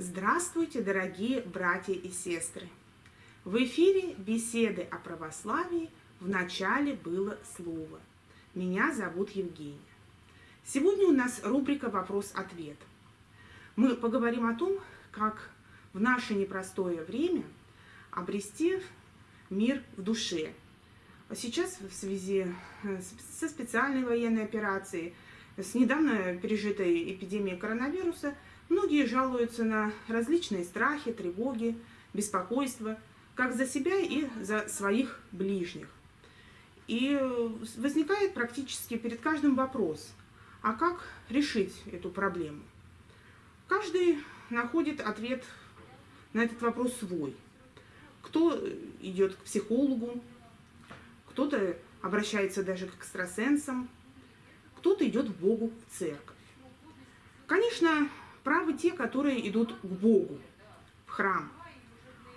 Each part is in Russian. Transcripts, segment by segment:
Здравствуйте, дорогие братья и сестры! В эфире беседы о православии «В начале было слово». Меня зовут Евгения. Сегодня у нас рубрика «Вопрос-ответ». Мы поговорим о том, как в наше непростое время обрести мир в душе. Сейчас в связи со специальной военной операцией, с недавно пережитой эпидемией коронавируса – Многие жалуются на различные страхи, тревоги, беспокойство, как за себя и за своих ближних. И возникает практически перед каждым вопрос, а как решить эту проблему? Каждый находит ответ на этот вопрос свой. Кто идет к психологу, кто-то обращается даже к экстрасенсам, кто-то идет к Богу в церковь. Конечно, правы те, которые идут к Богу, в храм.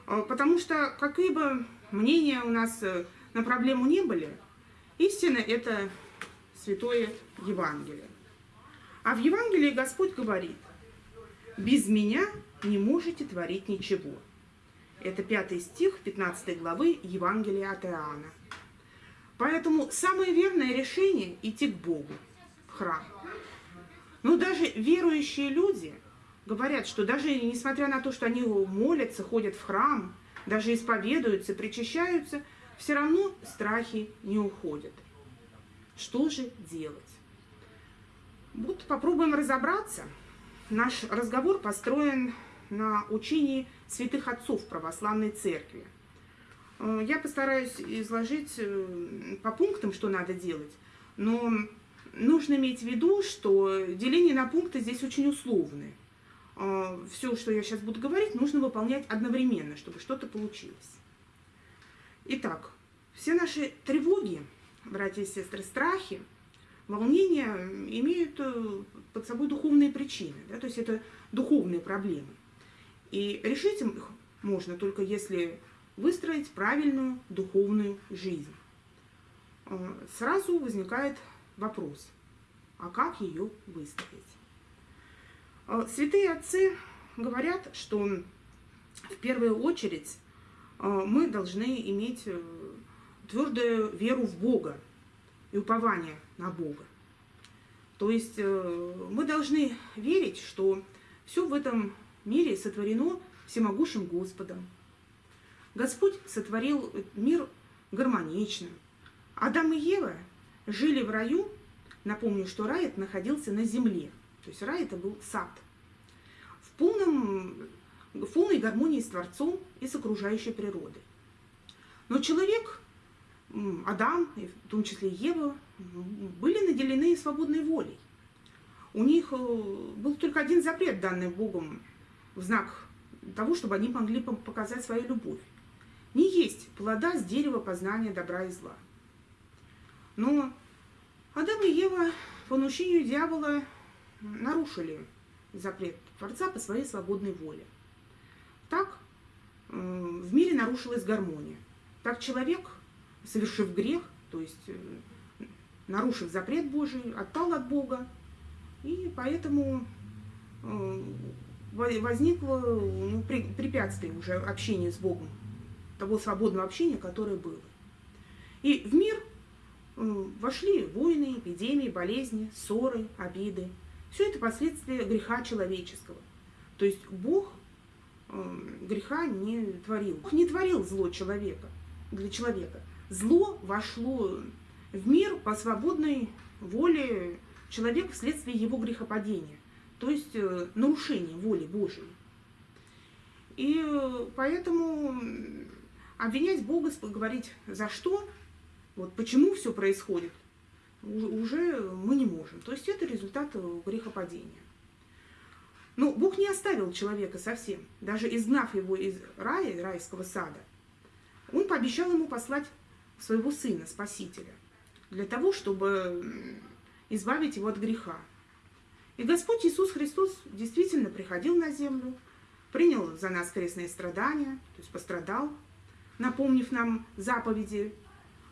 А, потому что какие бы мнения у нас э, на проблему не были, истина – это Святое Евангелие. А в Евангелии Господь говорит, «Без меня не можете творить ничего». Это пятый стих 15 главы Евангелия от Иоанна. Поэтому самое верное решение – идти к Богу, в храм. Но даже верующие люди говорят, что даже несмотря на то, что они молятся, ходят в храм, даже исповедуются, причащаются, все равно страхи не уходят. Что же делать? Вот попробуем разобраться. Наш разговор построен на учении святых отцов православной церкви. Э, я постараюсь изложить э, по пунктам, что надо делать, но нужно иметь в виду, что деление на пункты здесь очень условное. А, Все, что я сейчас буду говорить, нужно выполнять одновременно, чтобы что-то получилось. Итак, все наши тревоги, братья и сестры, страхи, волнения имеют э, под собой духовные причины, да, то есть это духовные проблемы. И решить их можно только если выстроить правильную духовную жизнь. А, сразу возникает вопрос, а как ее выстроить? А, святые отцы говорят, что в первую очередь а, мы должны иметь э, твердую веру в Бога и упование на Бога. То есть э, мы должны верить, что все в этом мире сотворено всемогущим Господом. Господь сотворил мир гармонично. Адам и Ева жили в раю, напомню, что рай находился на земле, то есть рай это был сад, в, полном, в полной гармонии с Творцом и с окружающей природой. Но человек, Адам, в том числе Ева, были наделены свободной волей. У них э, был только один запрет, данный Богом, в знак того, чтобы они могли показать свою любовь. Не есть плода с дерева познания добра и зла. Но Адам и Ева по наущению дьявола нарушили запрет Творца по своей свободной воле. Так в мире нарушилась гармония. Так человек, совершив грех, то есть э, нарушив запрет Божий, отпал от Бога, и поэтому э, возникло ну, препятствие уже общения с Богом, того свободного общения, которое было. И в мир вошли войны, эпидемии, болезни, ссоры, обиды. Все это последствия греха человеческого. То есть Бог греха не творил. Бог не творил зло человека, для человека. Зло вошло в мир по свободной воле человека вследствие его грехопадения, то есть э, нарушения воли Божией. И э, поэтому обвинять Бога, говорить за что, вот почему все происходит, уже мы не можем. То есть это результат э, грехопадения. Но Бог не оставил человека совсем. Даже изгнав его из рая, райского сада, Он пообещал ему послать своего сына, Спасителя, для того, чтобы избавить его от греха. И Господь Иисус Христос действительно приходил на землю, принял за нас крестные страдания, то есть пострадал, напомнив нам заповеди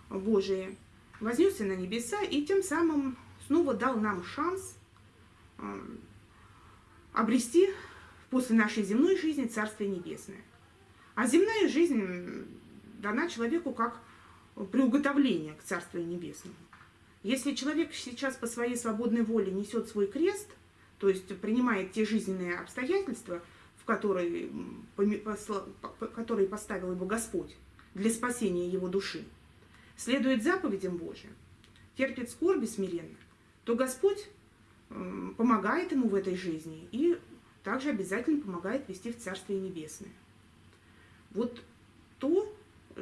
Божие, вознесся на небеса и тем самым снова дал нам шанс а, обрести после нашей земной жизни Царствие Небесное. А земная жизнь дана человеку как приуготовление к Царствию Небесному. Если человек сейчас по своей свободной воле несет свой крест, то есть принимает те жизненные обстоятельства, в которые, которые поставил его Господь для спасения его души, следует заповедям Божьим, терпит скорби смиренно, то Господь помогает ему в этой жизни и также обязательно помогает вести в Царствие Небесное. Вот то,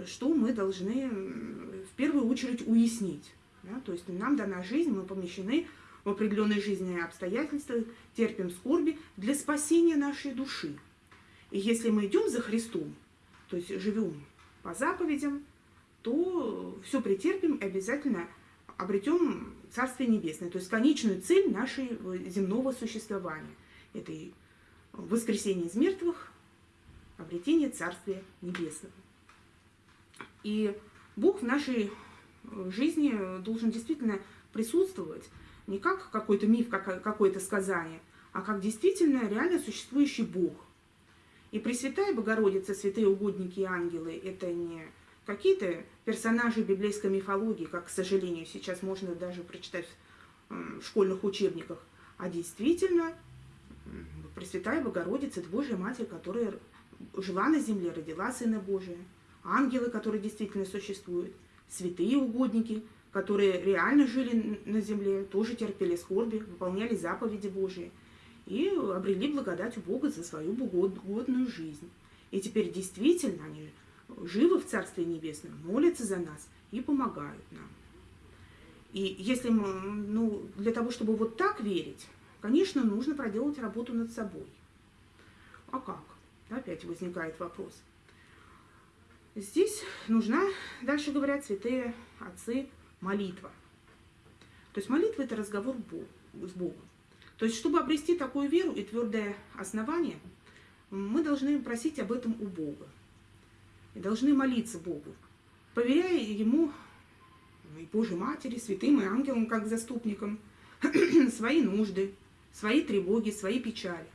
что мы должны в первую очередь уяснить. Да? То есть нам дана жизнь, мы помещены в определенные жизненные обстоятельства, терпим скорби для спасения нашей души. И если мы идем за Христом, то есть живем по заповедям, то все претерпим и обязательно обретем Царствие Небесное, то есть конечную цель нашего земного существования. Это и воскресение из мертвых, обретение Царствия Небесного. И Бог в нашей жизни должен действительно присутствовать не как какой-то миф, как какое-то сказание, а как действительно реально существующий Бог. И Пресвятая Богородица, святые угодники и ангелы – это не какие-то персонажи библейской мифологии, как, к сожалению, сейчас можно даже прочитать в школьных учебниках, а действительно Пресвятая Богородица – это Божья Матерь, которая жила на земле, родила Сына Божия, ангелы, которые действительно существуют, святые угодники, которые реально жили на земле, тоже терпели скорби, выполняли заповеди Божии и обрели благодать у Бога за свою богодную жизнь. И теперь действительно они живы в Царстве Небесном, молятся за нас и помогают нам. И если мы, ну, для того, чтобы вот так верить, конечно, нужно проделать работу над собой. А как? Опять возникает вопрос. Здесь нужна, дальше говорят святые отцы, молитва. То есть молитва – это разговор с Богом. То есть, чтобы обрести такую веру и твердое основание, мы должны просить об этом у Бога. И должны молиться Богу, поверяя Ему и Божьей Матери, святым и ангелам, как заступникам, свои нужды, свои тревоги, свои печали.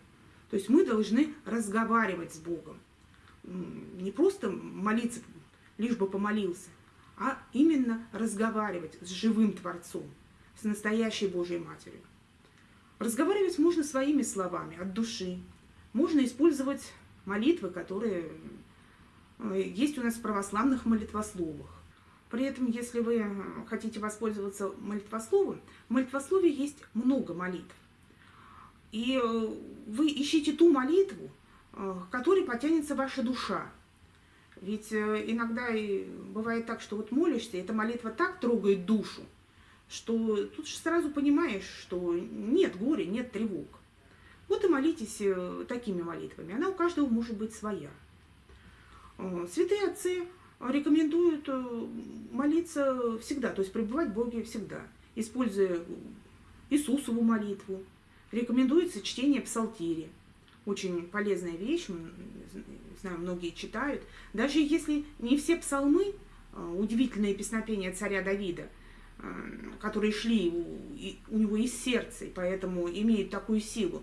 То есть мы должны разговаривать с Богом. Не просто молиться, лишь бы помолился, а именно разговаривать с живым Творцом, с настоящей Божьей Матерью. Разговаривать можно своими словами, от души. Можно использовать молитвы, которые есть у нас в православных молитвословах. При этом, если вы хотите воспользоваться молитвословом, в молитвослове есть много молитв. И э, вы ищите ту молитву, э, к которой потянется ваша душа. Ведь э, иногда и бывает так, что вот молишься, эта молитва так трогает душу, что тут же сразу понимаешь, что нет горя, нет тревог. Вот и молитесь такими молитвами. Она у каждого может быть своя. Святые отцы рекомендуют молиться всегда, то есть пребывать в Боге всегда, используя Иисусову молитву, Рекомендуется чтение псалтири. Очень полезная вещь, знаю, многие читают. Даже если не все псалмы, а, удивительные песнопения царя Давида, которые шли у него из сердца, и поэтому имеют такую силу.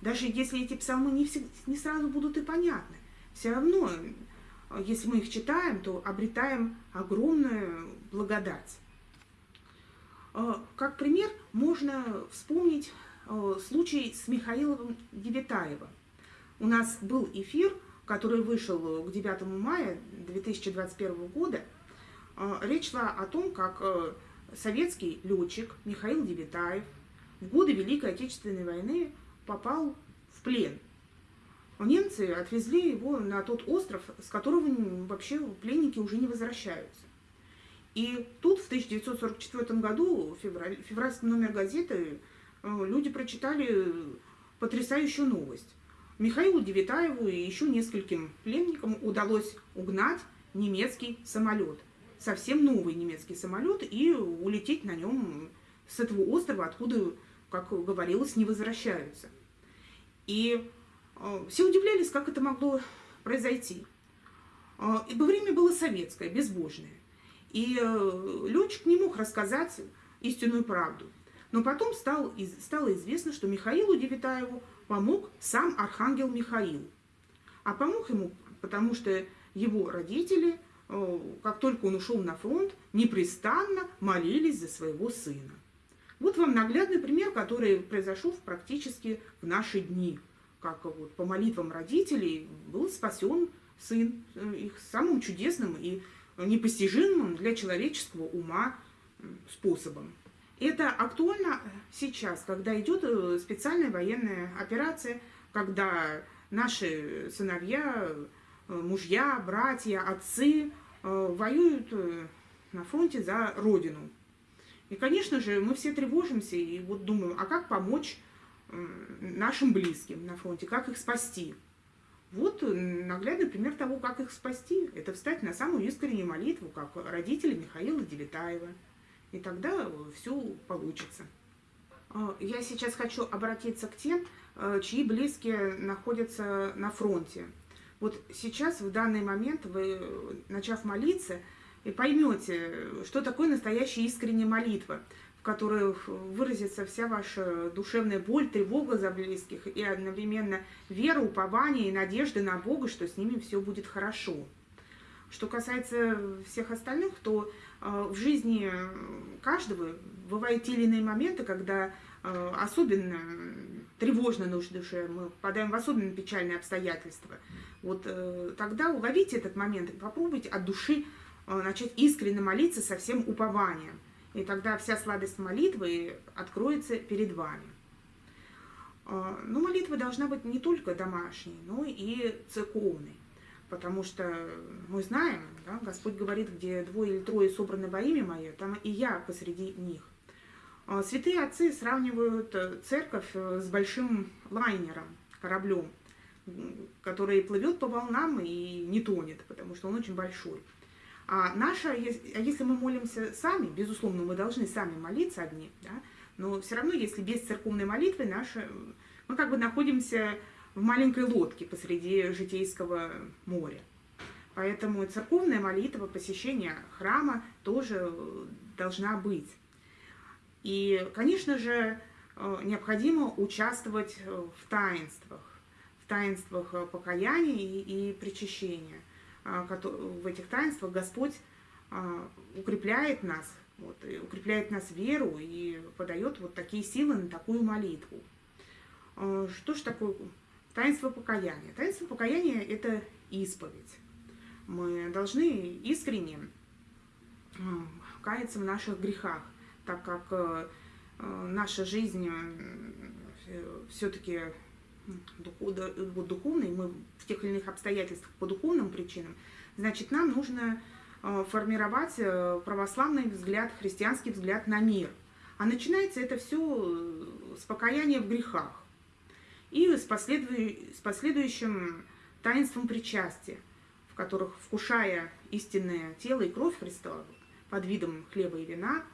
Даже если эти псалмы не, все, не сразу будут и понятны, все равно, если мы их читаем, то обретаем огромную благодать. А, как пример можно вспомнить Э, случай с Михаилом Девятаевым. У нас был эфир, который вышел к 9 мая 2021 года. Э, речь шла о том, как э, советский летчик Михаил Девятаев в годы Великой Отечественной войны попал в плен. Немцы отвезли его на тот остров, с которого вообще пленники уже не возвращаются. И тут в 1944 году, февраль, февральский номер газеты Э, люди прочитали потрясающую новость. Михаилу Девитаеву и еще нескольким пленникам удалось угнать немецкий самолет. Совсем новый немецкий самолет и улететь на нем с этого острова, откуда, как говорилось, не возвращаются. И все удивлялись, как это могло произойти. Э, ибо время было советское, безбожное. И летчик не мог рассказать истинную правду. Но потом стал, стало известно, что Михаилу Девитаеву помог сам архангел Михаил. А помог ему, потому что его родители, э, как только он ушел на фронт, непрестанно молились за своего сына. Вот вам наглядный пример, который произошел практически в наши дни. Как вот по молитвам родителей был спасен сын э, их самым чудесным и непостижимым для человеческого ума способом. Это актуально сейчас, когда идет э, специальная военная операция, когда наши сыновья, э, мужья, братья, отцы воюют на фронте за Родину. И, конечно же, мы все тревожимся и вот думаем, а как помочь нашим близким на фронте, как их спасти. Вот наглядный пример того, как их спасти. Это встать на самую искреннюю молитву, как родители Михаила Девитаева. И тогда все получится. А, я сейчас хочу обратиться к тем, э, чьи близкие находятся на фронте. Вот сейчас, в данный момент, вы, начав молиться, и поймете, что такое настоящая искренняя молитва, в которой выразится вся ваша душевная боль, тревога за близких и одновременно вера, упование и надежда на Бога, что с ними все будет хорошо. Что касается всех остальных, то э, в жизни каждого бывают те или иные моменты, когда э, особенно тревожно на душе, мы попадаем в особенно печальные обстоятельства. Вот э, тогда уловите этот момент и попробуйте от души начать искренне молиться со всем упованием. И тогда вся сладость молитвы откроется перед вами. Э, но молитва должна быть не только домашней, но и церковной. Потому что мы знаем, да, Господь говорит, где двое или трое собраны во имя Мое, там и я посреди них. Э, святые отцы сравнивают церковь с большим лайнером, кораблем, который плывет по волнам и не тонет, потому что он очень большой. А наша, а если мы молимся сами, безусловно, мы должны сами молиться одни, да, но все равно, если без церковной молитвы, наша, мы как бы находимся в маленькой лодке посреди житейского моря. Поэтому церковная молитва, посещение храма тоже должна быть. И, конечно же, э, необходимо участвовать в таинствах, в таинствах покаяния и причащения. А, в этих таинствах Господь а, укрепляет нас, вот, укрепляет нас веру и подает вот такие силы на такую молитву. А, что же такое таинство покаяния? Таинство покаяния – это исповедь. Мы должны искренне каяться в наших грехах, так как наша жизнь все-таки духовный, мы в тех или иных обстоятельствах по духовным причинам, значит, нам нужно э, формировать э, православный взгляд, христианский взгляд на мир. А начинается это все э, с покаяния в грехах и с последующим таинством причастия, в которых, вкушая истинное тело и кровь Христова под видом хлеба и вина,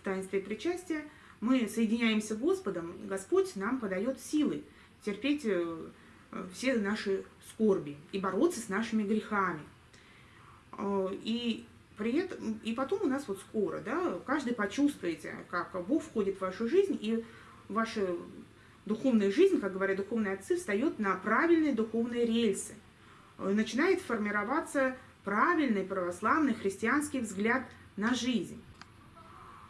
в таинстве причастия, мы соединяемся с Господом, Господь нам подает силы – терпеть э, все наши скорби и бороться с нашими грехами. Э, и при этом, и потом у нас вот скоро, да, каждый почувствуете, как Бог входит в вашу жизнь, и ваша духовная жизнь, как говорят духовные отцы, встает на правильные духовные рельсы. Э, начинает формироваться правильный православный христианский взгляд на жизнь.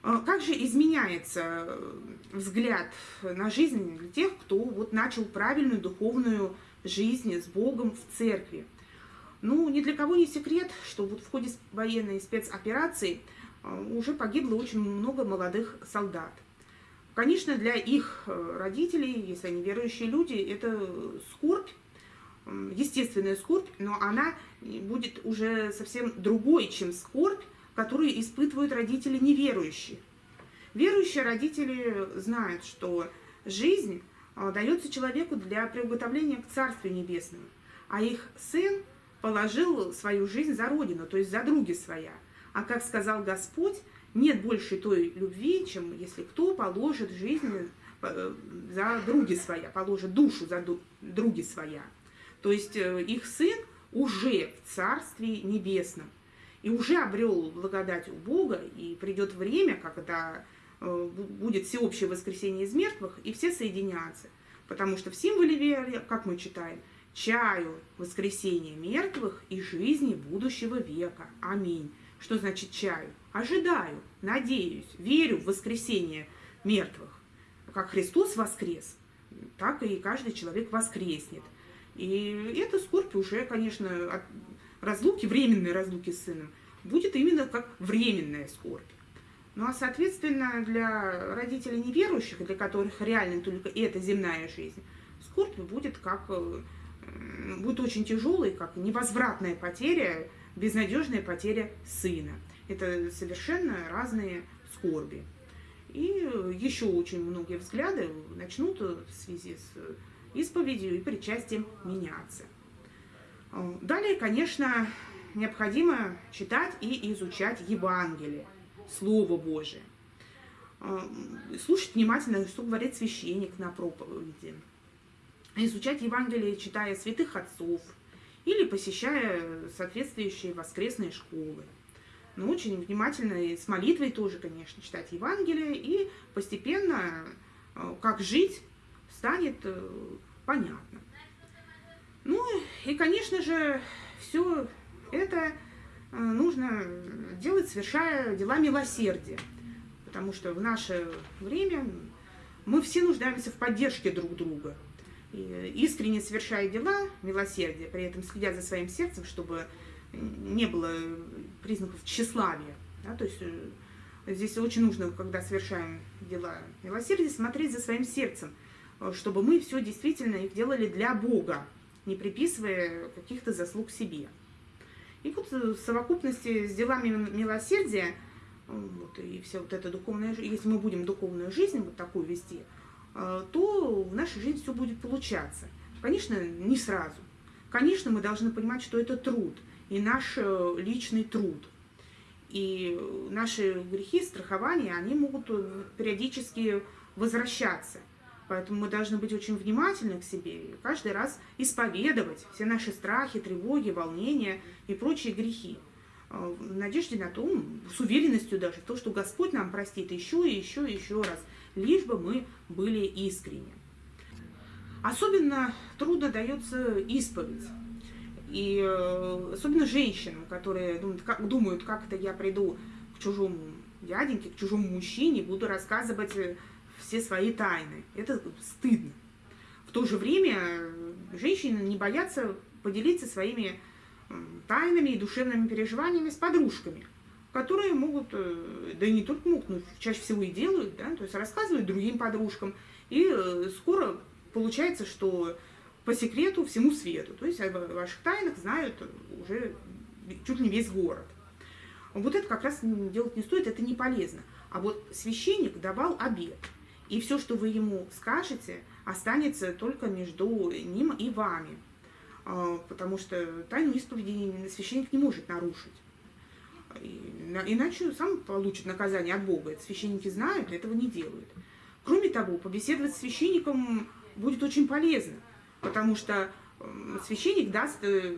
А как же изменяется э, взгляд на жизнь для тех, кто вот начал правильную духовную жизнь с Богом в церкви? Ну, ни для кого не секрет, что вот в ходе военной спецоперации э, уже погибло очень много молодых солдат. Конечно, для их э, родителей, если они верующие люди, это скорбь, естественная скорбь, но она будет уже совсем другой, чем скорбь, которые испытывают родители неверующие. Верующие родители знают, что жизнь а, дается человеку для приготовления к Царствию Небесному, а их сын положил свою жизнь за Родину, то есть за други своя. А как сказал Господь, нет больше той любви, чем если кто положит жизнь э, за други своя, положит душу за други своя. То есть э, их сын уже в Царстве Небесном и уже обрел благодать у Бога, и придет время, когда э, будет всеобщее воскресение из мертвых, и все соединятся. Потому что в символе веры, как мы читаем, чаю воскресения мертвых и жизни будущего века. Аминь. Что значит чаю? Ожидаю, надеюсь, верю в воскресение мертвых. Как Христос воскрес, так и каждый человек воскреснет. И эта скорбь уже, конечно, разлуки, временной разлуки с сыном, будет именно как временная скорбь. Ну а, соответственно, для родителей неверующих, для которых реально только эта земная жизнь, скорбь будет как э, будет очень тяжелой, как невозвратная потеря, безнадежная потеря сына. Это совершенно разные скорби. И еще очень многие взгляды начнут в связи с исповедью и причастием меняться. Далее, конечно, необходимо читать и изучать Евангелие, Слово Божие. Слушать внимательно, что говорит священник на проповеди. Изучать Евангелие, читая святых отцов или посещая соответствующие воскресные школы. Но очень внимательно и с молитвой тоже, конечно, читать Евангелие, и постепенно, как жить, станет э, понятно. Ну и, конечно же, все это э, нужно делать, совершая дела милосердия. Потому что в наше время мы все нуждаемся в поддержке друг друга. И искренне совершая дела милосердия, при этом следя за своим сердцем, чтобы не было признаков тщеславия. Да, то есть э, здесь очень нужно, когда совершаем дела милосердия, смотреть за своим сердцем, э, чтобы мы все действительно их делали для Бога, не приписывая каких-то заслуг себе. И вот в совокупности с делами милосердия, вот, и вся вот эта духовная если мы будем духовную жизнь вот такую вести, э, то в нашей жизни все будет получаться. Конечно, не сразу. Конечно, мы должны понимать, что это труд, и наш э, личный труд. И наши грехи, страхования, они могут периодически возвращаться – Поэтому мы должны быть очень внимательны к себе и каждый раз исповедовать все наши страхи, тревоги, волнения и прочие грехи. А, в надежде на то, с уверенностью даже, то, что Господь нам простит еще и еще и еще раз, лишь бы мы были искренни. Особенно трудно дается исповедь. И э, особенно женщинам, которые думают как, думают, как это я приду к чужому дяденьке, к чужому мужчине, буду рассказывать э, все свои тайны. Это стыдно. В то же время женщины не боятся поделиться своими тайнами и душевными переживаниями с подружками, которые могут, э, да и не только могут, но чаще всего и делают, да, то есть рассказывают другим подружкам. И э, скоро получается, что по секрету всему свету. То есть о ваших тайнах знают уже чуть не весь город. Вот это как раз делать не стоит, это не полезно. А вот священник давал обед – и все, что вы ему скажете, останется только между ним и вами. А, потому что тайну исповеди священник не может нарушить. Иначе сам получит наказание от Бога. Это священники знают, этого не делают. Кроме того, побеседовать с священником будет очень полезно, потому что священник даст э,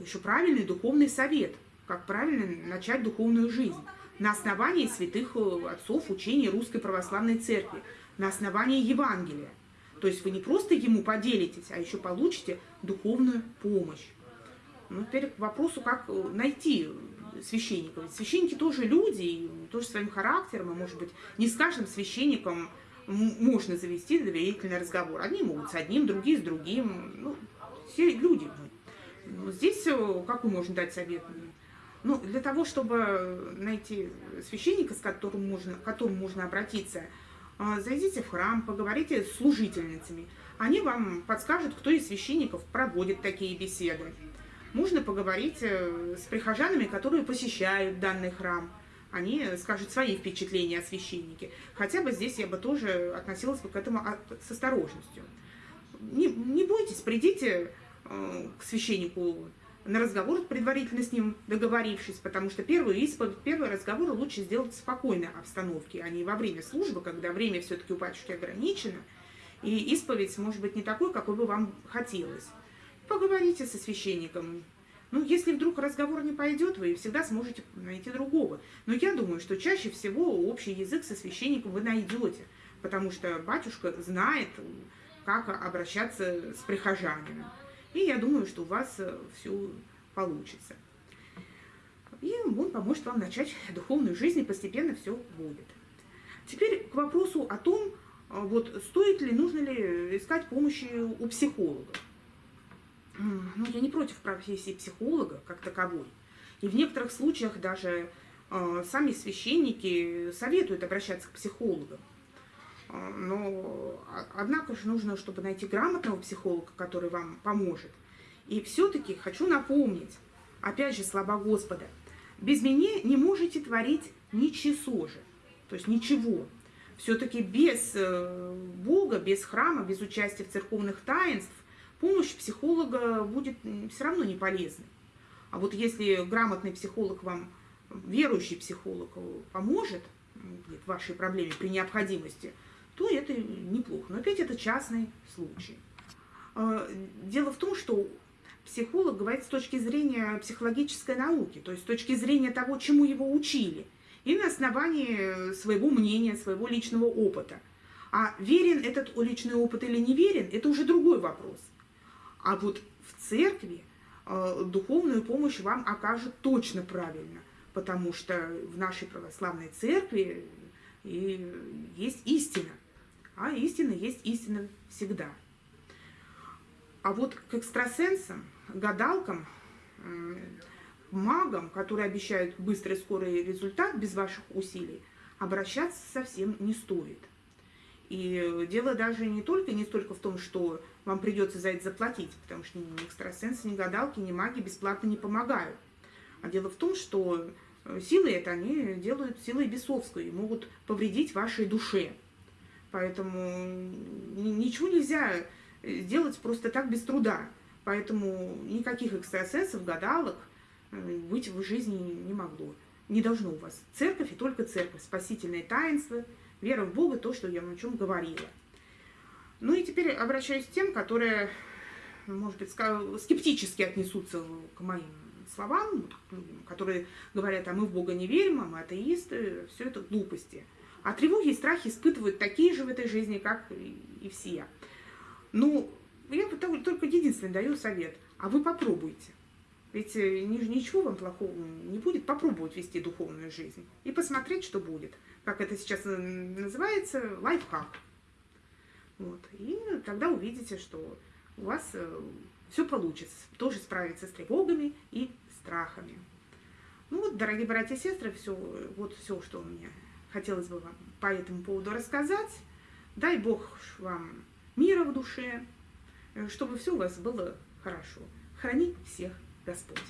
еще правильный духовный совет, как правильно начать духовную жизнь на основании святых э, отцов учений Русской Православной Церкви, на основании Евангелия. То есть вы не просто ему поделитесь, а еще получите духовную помощь. Ну, теперь к вопросу, как э, найти священников. Священники тоже люди, тоже своим характером, и, может быть, не с каждым священником можно завести доверительный разговор. Одни могут с одним, другие с другим. Ну, все люди. Здесь э, какой можно дать совет? Ну, для того, чтобы найти священника, с которым можно, к которому можно обратиться, а, зайдите в храм, поговорите с служительницами. Они вам подскажут, кто из священников проводит такие беседы. Можно поговорить э, с прихожанами, которые посещают данный храм. Они скажут свои впечатления о священнике. Хотя бы здесь я бы тоже относилась бы к этому с осторожностью. Не, не бойтесь, придите э, к священнику на разговор предварительно с ним договорившись, потому что первую исповедь, первый разговор лучше сделать в спокойной обстановке, а не во время службы, когда время все-таки у батюшки ограничено, и исповедь может быть не такой, какой бы вам хотелось. Поговорите со священником. Ну, если вдруг разговор не пойдет, вы всегда сможете найти другого. Но я думаю, что чаще всего общий язык со священником вы найдете, потому что батюшка знает как обращаться с прихожанами. И я думаю, что у вас все получится. И он поможет вам начать духовную жизнь, и постепенно все будет. Теперь к вопросу о том, вот стоит ли, нужно ли искать помощи у психолога. Ну, я не против профессии психолога как таковой. И в некоторых случаях даже э, сами священники советуют обращаться к психологам. Э, но, однако же, нужно, чтобы найти грамотного психолога, который вам поможет. И все-таки хочу напомнить, опять же, слова Господа, без меня не можете творить ничего же, то есть ничего. Все-таки без э, Бога, без храма, без участия в церковных таинств помощь психолога будет все равно не полезной. А вот если грамотный психолог вам, верующий психолог поможет в вашей проблеме при необходимости, то это неплохо. Но опять это частный случай. А, дело в том, что психолог говорит с точки зрения психологической науки, то есть с точки зрения того, чему его учили, и на основании своего мнения, своего личного опыта. А верен этот личный опыт или не верен, это уже другой вопрос. А вот в церкви э, духовную помощь вам окажут точно правильно, потому что в нашей православной церкви и есть истина, а истина есть истина всегда. А вот к экстрасенсам, гадалкам, магам, которые обещают быстрый скорый результат без ваших усилий, обращаться совсем не стоит. И дело даже не только, не столько в том, что вам придется за это заплатить, потому что ни экстрасенсы, ни гадалки, ни маги бесплатно не помогают. А дело в том, что э, силы это они делают силой бесовской и могут повредить вашей душе. Поэтому ничего нельзя сделать просто так без труда. Поэтому никаких экстрасенсов, гадалок э, быть в жизни не могло. Не должно у вас. Церковь и только церковь. Спасительное таинство, вера в Бога, то, что я о чем говорила. Ну и теперь обращаюсь к тем, которые, может быть, скептически отнесутся к моим словам, которые говорят, а мы в Бога не верим, а мы атеисты, все это глупости. А тревоги и страхи испытывают такие же в этой жизни, как и все. Ну, я только единственный даю совет, а вы попробуйте. Ведь э, ничего вам плохого не будет, попробовать вести духовную жизнь и посмотреть, что будет. Как это сейчас называется, лайфхак. Вот. И тогда увидите, что у вас э, все получится. Тоже справиться с тревогами и страхами. Ну вот, дорогие братья и сестры, все, вот все, что мне хотелось бы вам по этому поводу рассказать. Дай Бог вам мира в душе, э, чтобы все у вас было хорошо. Храни всех Господь.